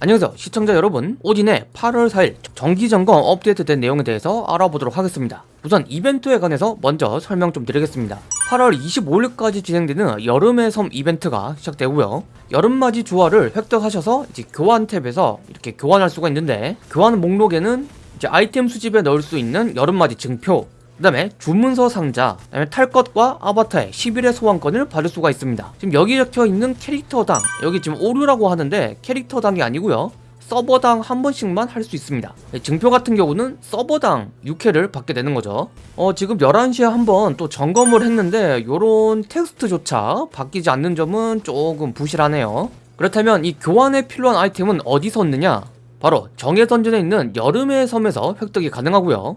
안녕하세요 시청자 여러분. 오딘의 8월 4일 정기점검 업데이트된 내용에 대해서 알아보도록 하겠습니다. 우선 이벤트에 관해서 먼저 설명 좀 드리겠습니다. 8월 25일까지 진행되는 여름의 섬 이벤트가 시작되고요. 여름맞이 주화를 획득하셔서 이제 교환 탭에서 이렇게 교환할 수가 있는데 교환 목록에는 이제 아이템 수집에 넣을 수 있는 여름맞이 증표 그 다음에 주문서 상자, 그 다음에 탈 것과 아바타의 10일의 소환권을 받을 수가 있습니다. 지금 여기 적혀있는 캐릭터당, 여기 지금 오류라고 하는데 캐릭터당이 아니고요 서버당 한 번씩만 할 수 있습니다. 네, 증표 같은 경우는 서버당 6회를 받게 되는 거죠. 어, 지금 11시에 한번 또 점검을 했는데 요런 텍스트조차 바뀌지 않는 점은 조금 부실하네요. 그렇다면 이 교환에 필요한 아이템은 어디서 얻느냐? 바로 정예 던전에 있는 여름의 섬에서 획득이 가능하고요.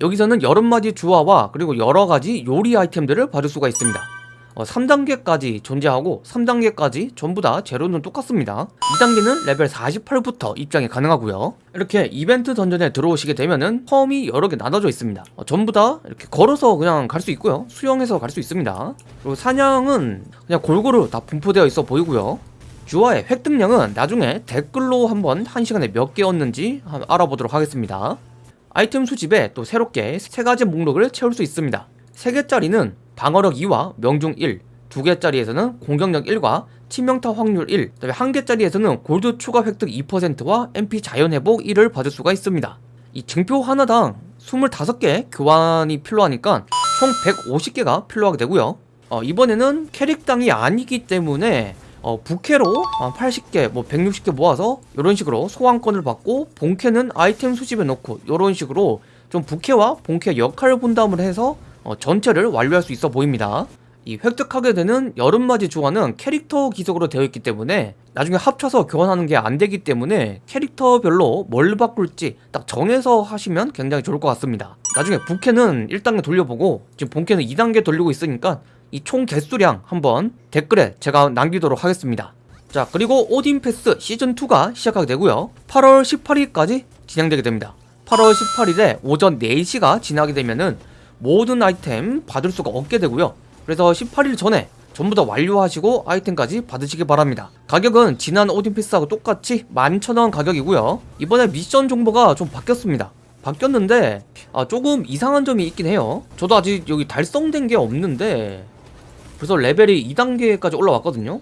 여기서는 여름맞이 주화와 그리고 여러가지 요리 아이템들을 받을 수가 있습니다. 어, 3단계까지 존재하고 3단계까지 전부 다 제로는 똑같습니다. 2단계는 레벨 48부터 입장이 가능하고요. 이렇게 이벤트 던전에 들어오시게 되면은 펌이 여러 개 나눠져 있습니다. 어, 전부 다 이렇게 걸어서 그냥 갈 수 있고요. 수영해서 갈 수 있습니다. 그리고 사냥은 그냥 골고루 다 분포되어 있어 보이고요. 주화의 획득량은 나중에 댓글로 한번 한 시간에 몇 개 얻는지 알아보도록 하겠습니다 아이템 수집에 또 새롭게 세 가지 목록을 채울 수 있습니다. 3개짜리는 방어력 2와 명중 1 2개짜리에서는 공격력 1과 치명타 확률 1 그다음에 1개짜리에서는 골드 추가 획득 2%와 MP 자연 회복 1을 받을 수가 있습니다. 이 증표 하나당 25개 교환이 필요하니까 총 150개가 필요하게 되고요. 어, 이번에는 캐릭당이 아니기 때문에 어, 부캐로 80개 뭐 160개 모아서 이런 식으로 소환권을 받고 본캐는 아이템 수집에 넣고 이런 식으로 좀 부캐와 본캐 역할 분담을 해서 어, 전체를 완료할 수 있어 보입니다 이 획득하게 되는 여름맞이 조화는 캐릭터 기속으로 되어 있기 때문에 나중에 합쳐서 교환하는 게 안 되기 때문에 캐릭터별로 뭘 바꿀지 딱 정해서 하시면 굉장히 좋을 것 같습니다. 나중에 부캐는 1단계 돌려보고 지금 본캐는 2단계 돌리고 있으니까 이 총 개수량 한번 댓글에 제가 남기도록 하겠습니다. 자 그리고 오딘 패스 시즌2가 시작하게 되고요. 8월 18일까지 진행되게 됩니다. 8월 18일에 오전 4시가 지나게 되면은 모든 아이템 받을 수가 없게 되고요 그래서 18일 전에 전부 다 완료하시고 아이템까지 받으시기 바랍니다. 가격은 지난 오딘 패스하고 똑같이 11,000원 가격이고요. 이번에 미션 정보가 좀 바뀌었습니다. 바뀌었는데 아, 조금 이상한 점이 있긴 해요. 저도 아직 여기 달성된 게 없는데 벌써 레벨이 2단계까지 올라왔거든요.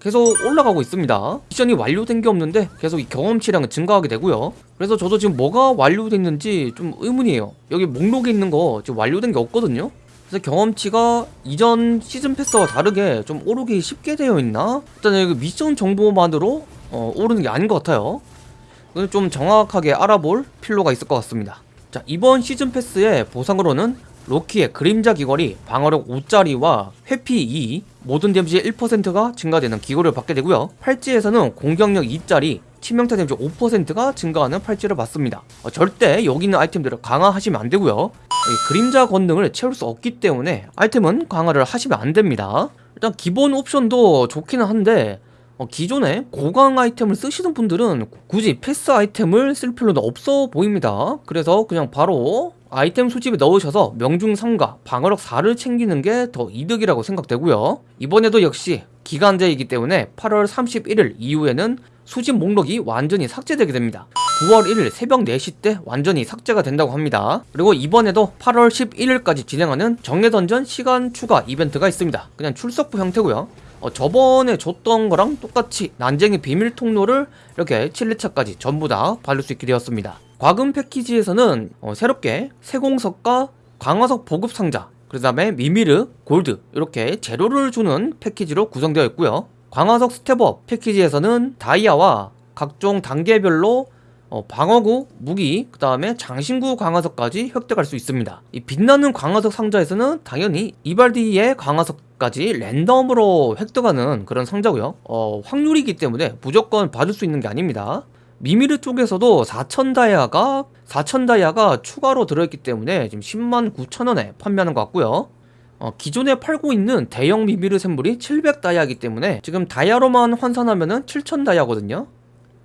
계속 올라가고 있습니다. 미션이 완료된 게 없는데 계속 이 경험치량은 증가하게 되고요. 그래서 저도 지금 뭐가 완료됐는지 좀 의문이에요. 여기 목록에 있는 거 지금 완료된 게 없거든요 그래서 경험치가 이전 시즌 패스와 다르게 좀 오르기 쉽게 되어 있나? 일단 여기 미션 정보만으로 어, 오르는 게 아닌 것 같아요. 좀 정확하게 알아볼 필요가 있을 것 같습니다. 자 이번 시즌 패스의 보상으로는 로키의 그림자 귀걸이 방어력 5짜리와 회피 2 모든 데미지 1%가 증가되는 귀걸이를 받게 되고요. 팔찌에서는 공격력 2짜리 치명타 데미지 5%가 증가하는 팔찌를 받습니다. 어, 절대 여기 있는 아이템들을 강화하시면 안되고요 그림자 권능을 채울 수 없기 때문에 아이템은 강화를 하시면 안됩니다. 일단 기본 옵션도 좋기는 한데 어, 기존에 고강 아이템을 쓰시는 분들은 굳이 패스 아이템을 쓸 필요는 없어 보입니다. 그래서 그냥 바로 아이템 수집에 넣으셔서 명중 3과 방어력 4를 챙기는 게 더 이득이라고 생각되고요. 이번에도 역시 기간제이기 때문에 8월 31일 이후에는 수집 목록이 완전히 삭제되게 됩니다 9월 1일 새벽 4시 때 완전히 삭제가 된다고 합니다. 그리고 이번에도 8월 11일까지 진행하는 정예던전 시간 추가 이벤트가 있습니다. 그냥 출석부 형태고요. 어, 저번에 줬던 거랑 똑같이 난쟁이 비밀 통로를 이렇게 7회차까지 전부 다 받을 수 있게 되었습니다. 과금 패키지에서는 어, 새롭게 세공석과 강화석 보급 상자 그 다음에 미미르, 골드 이렇게 재료를 주는 패키지로 구성되어 있고요. 강화석 step-up 패키지에서는 다이아와 각종 단계별로 어, 방어구, 무기, 그 다음에 장신구 강화석까지 획득할 수 있습니다. 이 빛나는 강화석 상자에서는 당연히 이발디의 강화석까지 랜덤으로 획득하는 그런 상자고요. 어, 확률이기 때문에 무조건 받을 수 있는 게 아닙니다. 미미르 쪽에서도 4천 다이아가 4천 다이아가 추가로 들어있기 때문에 지금 10만 9천 원에 판매하는 것 같고요. 어, 기존에 팔고 있는 대형 미미르 샘물이 700 다이아이기 때문에 지금 다이아로만 환산하면은 7000다이아거든요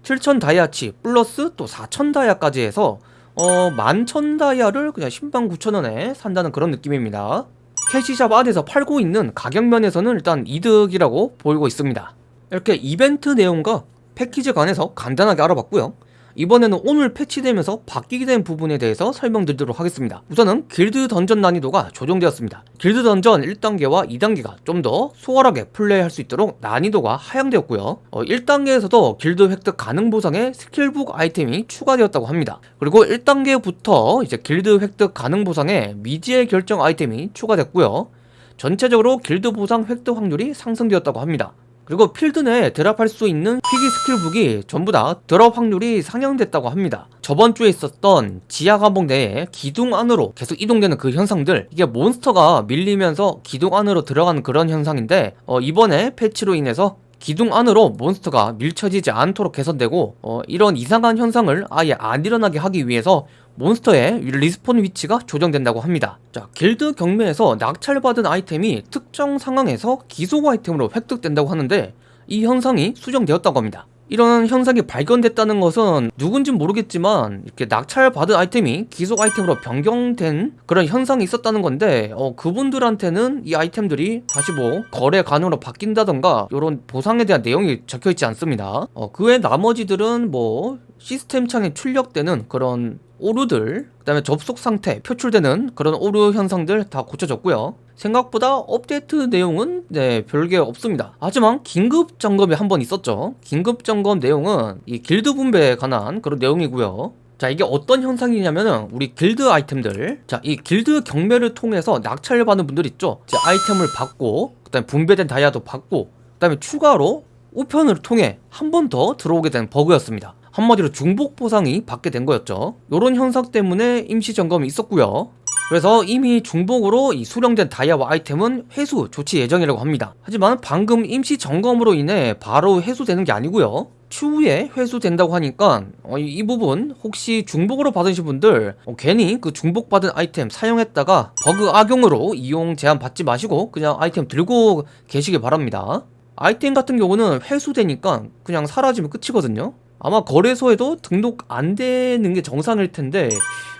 7000다이아치 플러스 또 4000다이아까지 해서 어 11,000 다이아를 그냥 10만 9천원에 산다는 그런 느낌입니다 캐시샵 안에서 팔고 있는 가격면에서는 일단 이득이라고 보이고 있습니다 이렇게 이벤트 내용과 패키지에 관해서 간단하게 알아봤고요. 이번에는 오늘 패치되면서 바뀌게 된 부분에 대해서 설명드리도록 하겠습니다. 우선은 길드 던전 난이도가 조정되었습니다. 길드 던전 1단계와 2단계가 좀 더 수월하게 플레이할 수 있도록 난이도가 하향되었고요. 어, 1단계에서도 길드 획득 가능 보상에 skill book 아이템이 추가되었다고 합니다. 그리고 1단계부터 이제 길드 획득 가능 보상에 미지의 결정 아이템이 추가됐고요. 전체적으로 길드 보상 획득 확률이 상승되었다고 합니다. 그리고 필드 내에 드랍할 수 있는 희귀 skill book이 전부 다 드랍 확률이 상향됐다고 합니다. 저번 주에 있었던 지하 감옥 내에 기둥 안으로 계속 이동되는 그 현상들 이게 몬스터가 밀리면서 기둥 안으로 들어가는 그런 현상인데 어, 이번에 패치로 인해서 기둥 안으로 몬스터가 밀쳐지지 않도록 개선되고 어, 이런 이상한 현상을 아예 안 일어나게 하기 위해서 몬스터의 respawn 위치가 조정된다고 합니다. 자, 길드 경매에서 낙찰받은 아이템이 특정 상황에서 귀속 아이템으로 획득된다고 하는데 이 현상이 수정되었다고 합니다. 이런 현상이 발견됐다는 것은 누군진 모르겠지만 이렇게 낙찰받은 아이템이 귀속 아이템으로 변경된 그런 현상이 있었다는 건데 어, 그분들한테는 이 아이템들이 다시 뭐 거래 가능으로 바뀐다던가 이런 보상에 대한 내용이 적혀 있지 않습니다. 어, 그 외 나머지들은 뭐 시스템 창에 출력되는 그런 오류들 그 다음에 접속 상태 표출되는 그런 오류 현상들 다 고쳐졌고요. 생각보다 업데이트 내용은 네 별게 없습니다. 하지만 긴급 점검이 한 번 있었죠. 긴급 점검 내용은 이 길드 분배에 관한 그런 내용이고요. 자 이게 어떤 현상이냐면은 우리 길드 아이템들 자 이 길드 경매를 통해서 낙찰을 받는 분들 있죠 이제 아이템을 받고 그 다음에 분배된 다이아도 받고 그 다음에 추가로 우편을 통해 한 번 더 들어오게 된 버그였습니다 한마디로 중복 보상이 받게 된 거였죠. 요런 현상 때문에 임시 점검이 있었고요. 그래서 이미 중복으로 이 수령된 다이아와 아이템은 회수 조치 예정이라고 합니다. 하지만 방금 임시 점검으로 인해 바로 회수되는 게 아니고요. 추후에 회수된다고 하니까 어, 이, 이 부분 혹시 중복으로 받으신 분들 어, 괜히 그 중복받은 아이템 사용했다가 버그 악용으로 이용 제한 받지 마시고 그냥 아이템 들고 계시길 바랍니다. 아이템 같은 경우는 회수되니까 그냥 사라지면 끝이거든요 아마 거래소에도 등록 안 되는 게 정상일 텐데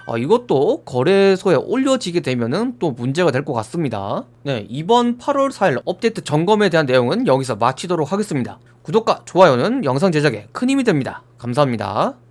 아, 이것도 거래소에 올려지게 되면은 또 문제가 될 것 같습니다. 네, 이번 8월 4일 업데이트 점검에 대한 내용은 여기서 마치도록 하겠습니다. 구독과 좋아요는 영상 제작에 큰 힘이 됩니다. 감사합니다.